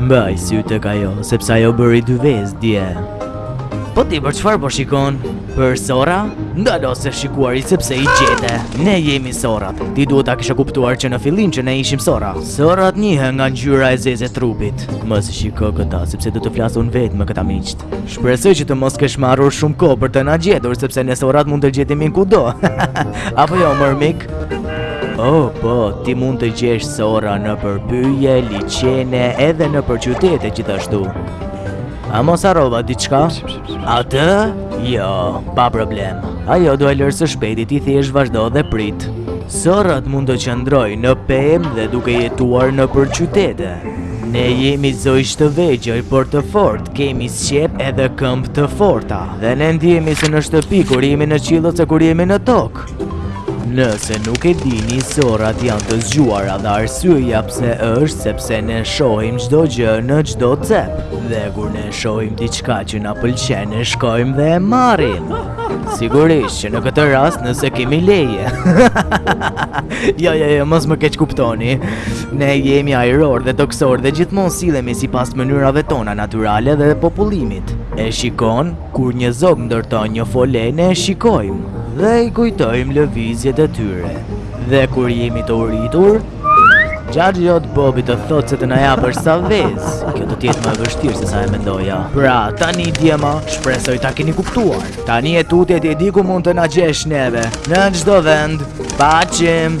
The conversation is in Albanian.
Mbaj sytë te ajo, sepse ajo bëri dy vezë dje. Po ti për çfarë po shikon? Për sorra? Ndalo se shikuari sepse i gjete. Ne jemi sorrat. Ti duhet ta kishe kuptuar që në fillim që ne ishim sorra. Sorrat njihen nga ngjyra e zezë e trupit. Mos i shiko këta, sepse do të flasim vetë me këta miqtë. Shpresoj që të mos kesh marrë shumë kohë për të na gjetur sepse ne sorrat mund të gjendemi kudo. Apo jo, more mik? Oh, po, ti mund të gjesh sorra nëpër pyje, liqene, edhe nëpër qytete gjithashtu. A mos harrova diçka? Atë? Jo, pa problem. Ajo do e lërë së shpejti ti thjesht vazhdo dhe prit. Sorrat mund të qëndrojnë në pemë dhe duke jetuar nëpër qytete. Ne jemi zogj të vegjël, por të fortë. Kemi sqep edhe këmbë të forta dhe ne ndihemi si në shtëpi kur jemi në qiell ose kur jemi në tokë. Nëse nuk e dini, sorrat janë të zgjuara dhe arsyeja pse është sepse ne shohim çdo gjë në çdo cep. Dhe kur ne shohim diçka që na pëlqen, ne shkojmë dhe e marrim. Sigurisht që në këtë rast nëse kemi leje. jo, jo, jo, mos më keqkuptoni. Ne jemi ajrorë dhe tokësorë dhe gjithmonë sillemi sipas mënyrave tona natyrale dhe popullimit. E shikon, kur një zog ndërton një fole, ne e shikojmë dhe i kujtojmë lëvizjet e tyre. Dhe kur jemi të uritur, xhaxhi yt Bobi të thotë se të na japësh ca vezë. Kjo do të jetë më e vështirë sesa e mendoja. Pra, tani djema, shpresoj ta keni kuptuar. Tani e tutje ti di ku mund të na gjesh neve. Në çdo vend. Paçim.